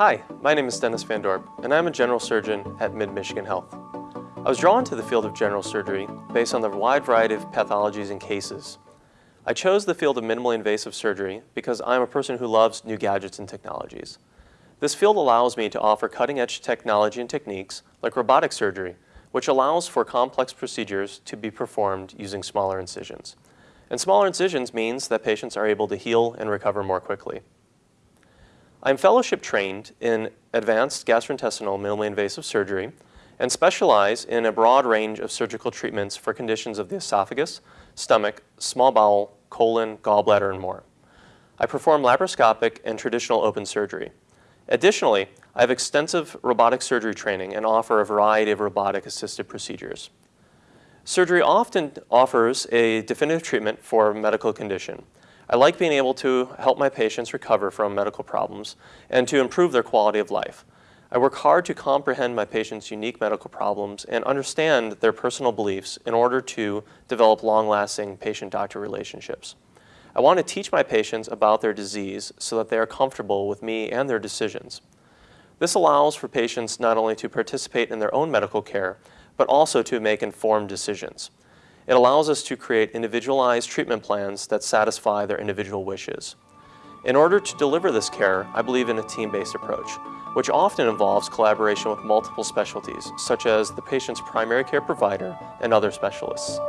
Hi, my name is Dennis Van Dorp, and I'm a general surgeon at Mid-Michigan Health. I was drawn to the field of general surgery based on the wide variety of pathologies and cases. I chose the field of minimally invasive surgery because I'm a person who loves new gadgets and technologies. This field allows me to offer cutting-edge technology and techniques like robotic surgery, which allows for complex procedures to be performed using smaller incisions. And smaller incisions means that patients are able to heal and recover more quickly. I'm fellowship trained in advanced gastrointestinal minimally invasive surgery and specialize in a broad range of surgical treatments for conditions of the esophagus, stomach, small bowel, colon, gallbladder, and more. I perform laparoscopic and traditional open surgery. Additionally, I have extensive robotic surgery training and offer a variety of robotic-assisted procedures. Surgery often offers a definitive treatment for a medical condition. I like being able to help my patients recover from medical problems and to improve their quality of life. I work hard to comprehend my patients' unique medical problems and understand their personal beliefs in order to develop long-lasting patient-doctor relationships. I want to teach my patients about their disease so that they are comfortable with me and their decisions. This allows for patients not only to participate in their own medical care, but also to make informed decisions. It allows us to create individualized treatment plans that satisfy their individual wishes. In order to deliver this care, I believe in a team-based approach, which often involves collaboration with multiple specialties, such as the patient's primary care provider and other specialists.